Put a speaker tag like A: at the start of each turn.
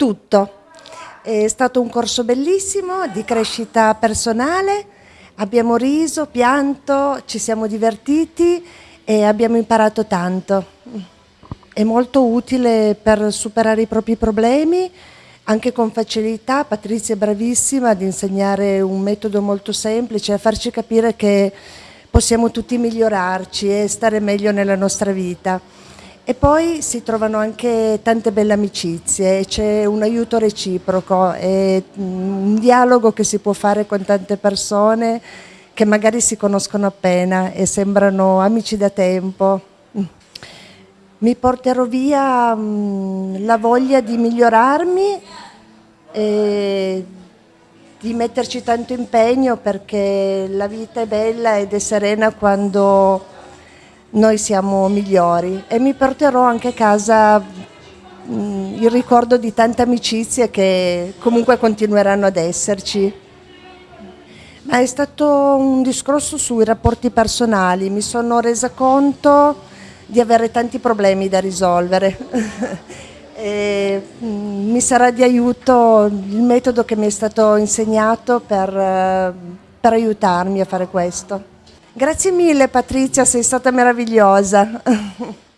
A: Tutto. È stato un corso bellissimo di crescita personale, abbiamo riso, pianto, ci siamo divertiti e abbiamo imparato tanto. È molto utile per superare i propri problemi, anche con facilità. Patrizia è bravissima ad insegnare un metodo molto semplice, a farci capire che possiamo tutti migliorarci e stare meglio nella nostra vita. E poi si trovano anche tante belle amicizie, c'è un aiuto reciproco, è un dialogo che si può fare con tante persone che magari si conoscono appena e sembrano amici da tempo. Mi porterò via mm, la voglia di migliorarmi e di metterci tanto impegno perché la vita è bella ed è serena quando noi siamo migliori e mi porterò anche a casa mh, il ricordo di tante amicizie che comunque continueranno ad esserci. Ma è stato un discorso sui rapporti personali, mi sono resa conto di avere tanti problemi da risolvere. e, mh, mi sarà di aiuto il metodo che mi è stato insegnato per, per aiutarmi a fare questo. Grazie mille Patrizia, sei stata meravigliosa.